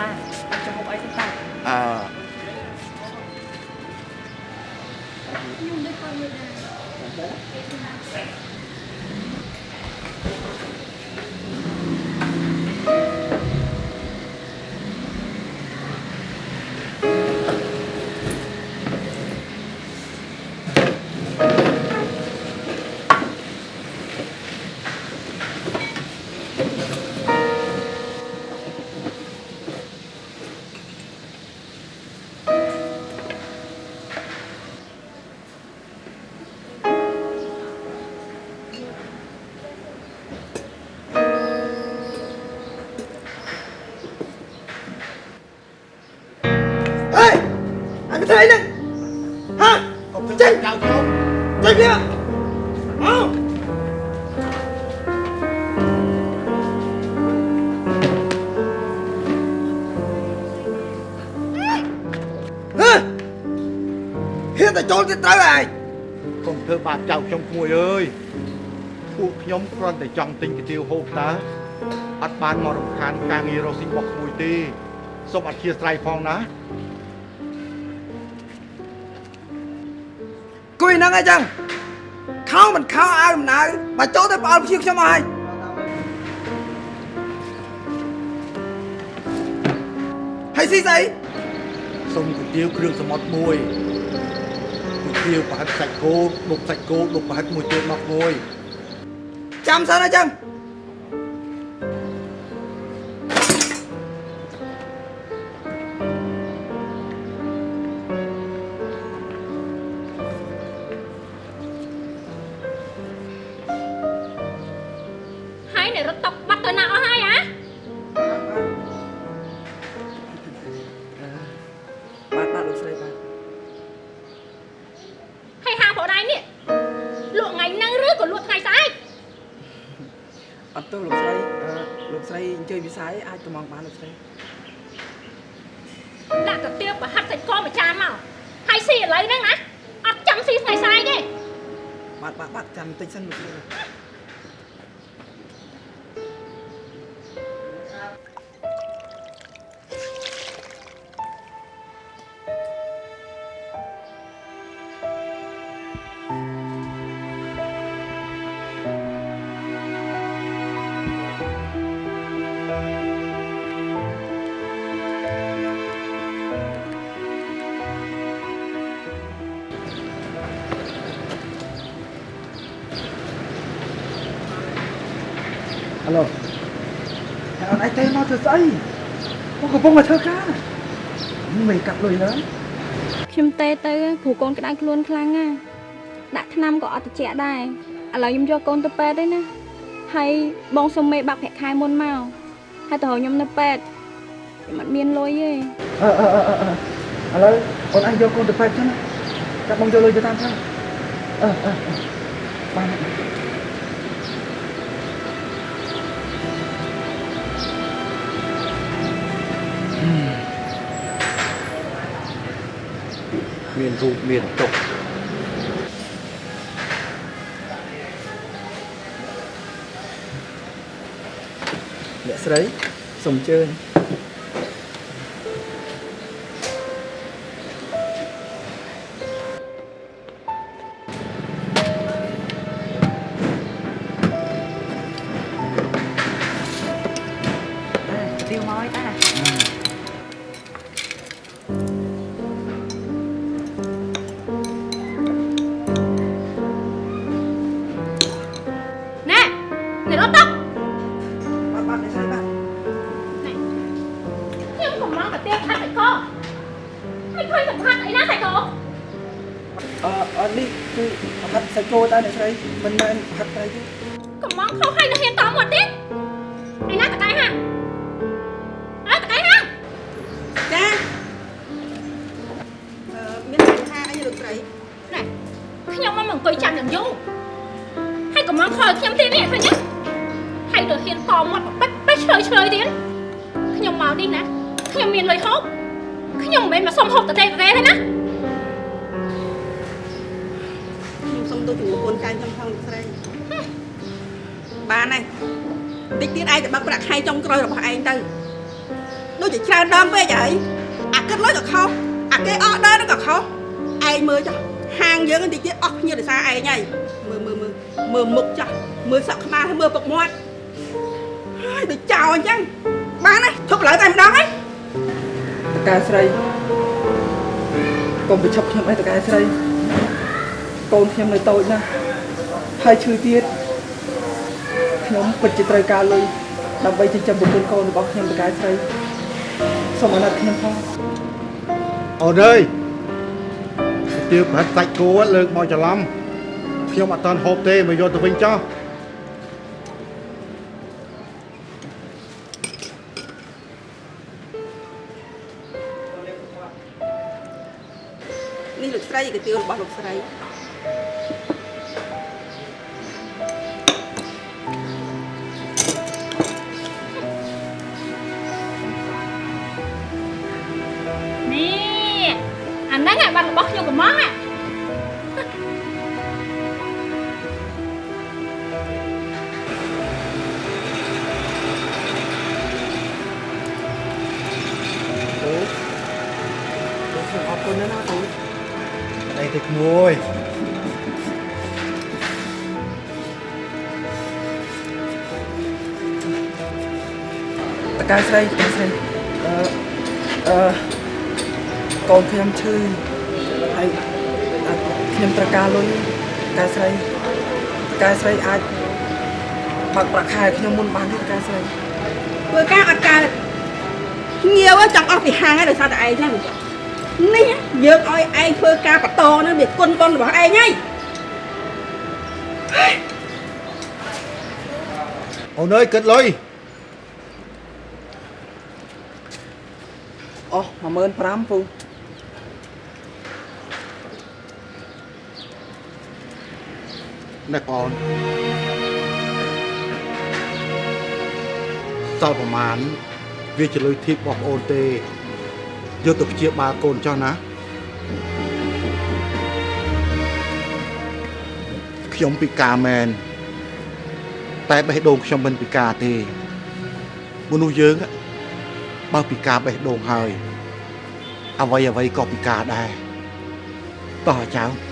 តាតាចាំហូបអីទៅតាអើខ្ញុំដូចគាត់មួយដែរអេ អញធ្វើអីហ្នឹងហាកុំចេញចៅខ្ញុំចេញវាអោហឺហ៊ានតែចូលទៅត្រូវឯងកុំធ្វើបាបចៅខ្ញុំក្មួយអើយពួកខ្ញុំគ្រាន់តែចង់ទិញកាទៀវហូបតាអត់បានមករំខានការងាររកស៊ីរបស់ក្មួយទេសូមអធិស្ឋានផងណា យហ្នឹងអីចឹងខោមិនខោអាវមិនអាវបើចូលទៅផ្អល់ភៀវខ្ញុំមកហើយហើយស៊ីស្អីសូមកាទៀវគ្រឿងសមុទ្រមួយកាទៀវប្រហិតសាច់គោដុកសាច់គោដុកប្រហិតមួយទៀតមកមួយចាំសិនអីចឹង នៅរត់តុកបាត់ទៅណាអស់ហើយហ៎បាទបាទលោកស្រីបាទហើយហាងប្រដៃនេះលក់ថ្ងៃហ្នឹងឬក៏លក់ថ្ងៃស្អែកអត់ទោសលោកស្រីអឺលោកស្រីអញ្ជើញវិស័យអាចទៅមកបានលោកស្រីដាក់កាទៀវប្រហិតសាច់គោមួយចានមកហើយស៊ីឥឡូវហ្នឹងណាអត់ចាំស៊ីថ្ងៃស្អែកទេបាទបាទបាទចាំបន្តិចសិនលោកស្រី ឡូហើយអត់អាចទេមកធ្វើស្អីមកកំពុងតែធ្វើការមិនកាត់លុយឡើយខ្ញុំទេទៅព្រោះកូនក្តៅខ្លួនខ្លាំងណាស់ដាក់ថ្នាំក៏អត់ត្រជាក់ដែរឥឡូវខ្ញុំយកកូនទៅពេទ្យទេណាហើយបងសុំមេបាក់ប្រាក់ខែមុនមកហើយទៅរកខ្ញុំនៅពេទ្យខ្ញុំអត់មានលុយទេអឺអឺអឺអឺឥឡូវអូនអាចយកកូនទៅពេទ្យចឹងណាចាំបងយកលុយទៅតាមផ្លូវអឺអឺអឺបាន មានរូបមានទុកអ្នកស្រីសូមអញ្ជើញ នៅរត់តុកបាទបាទអ្នកស្រីបាទខ្ញុំកំឡុងកាទៀវផាត់សាច់គោហើយឃើញតែផាត់អីណាសាច់គោអឺអត់នេះគឺប្រហិតសាច់គោតើអ្នកស្រីមិនមែនប្រហិតត្រីទេកំឡុងខុសហើយនៅហ៊ានតមកទៀតឯណាតកែហាអើតកែហាចាអឺមានបញ្ហាអីលោកស្រីណែខ្ញុំមកអង្គុយចាំយ៉ាងយូរហើយកំឡុងខលខ្ញុំទៀតនេះឃើញទេ ហើយទៅហ៊ានតមកបិទបិទឆ្លើយឆ្លើយទៀតខខ្ញុំមកនេះណាខ្ញុំមានលុយហូបខ្ញុំមិនមែនមកសុំហូបតទេតទេទេណាខ្ញុំសុំទូជំនួសកូនចៅខ្ញុំផងលោកស្រីបានហើយតិចទៀតឯងទៅបើកប្រាក់ខែចុងក្រោយរបស់ឯងទៅដូចជាច្រើនដងពេកហើយអាគិតលុយក៏ខុសអាគេអស់ដើរនឹងក៏ខុសឯងមើលចុះហាងយើងតិចទៀតអស់ភ្ញៀវដោយសារឯងហើយមើលមើលមើលមើលមុខចាស់មើលសក់ក្បាលហើយមើលពុកមាត់ ហើយដូចចោលអញ្ចឹងបានហើយធប់លើតែម្ដងហើយតកែស្រីកុំប្រឈប់ខ្ញុំអីតកែស្រីកូនខ្ញុំនៅតូចណាស់ហើយឈឺទៀតខ្ញុំពិតជាត្រូវការលុយដើម្បីចិញ្ចឹមប្រពន្ធកូនរបស់ខ្ញុំតកែស្រីសូមអាណិតខ្ញុំផងអូនអើយទៀវប្រាត់សាច់គោលើកមកច្រឡំខ្ញុំអត់តាន់ហូបទេមកយកទៅវិញចោះ លោកស្រីកាទៀវរបស់លោកស្រីនេះអាហ្នឹងអាបាត់របស់ខ្ញុំកំងអាអូខ្ញុំអរគុណណាស់ណាអូ អីទៅក្មួយតកែស្រីតកែស្រីអឺអឺកូនខ្ញុំឈឺហើយអឺខ្ញុំត្រូវការលុយតកែស្រីតកែស្រីអាចបើកប្រាក់ខែខ្ញុំមុនបានទេតកែស្រីធ្វើការអត់កើតងាវចង់អស់ពីហាងហើយដោយសារតែឯងហ្នឹង នេះយើងឲ្យឯងធ្វើការបតហ្នឹងវាគុណបុណ្យរបស់ឯងហើយអូនអើយគិតលុយអស់15000ពូណែបងសល់ប្រមាណវាជាលុយធីបរបស់ប្អូនទេ យកទៅព្យាបាលកូនចោះណាខ្ញុំពិការមែនតែបេះដូងខ្ញុំមិនពិការទេមនុស្សយើងอะបើពិការបេះដូងហើយអ្វីអ្វីក៏ពិការដែរតោះអាចៅ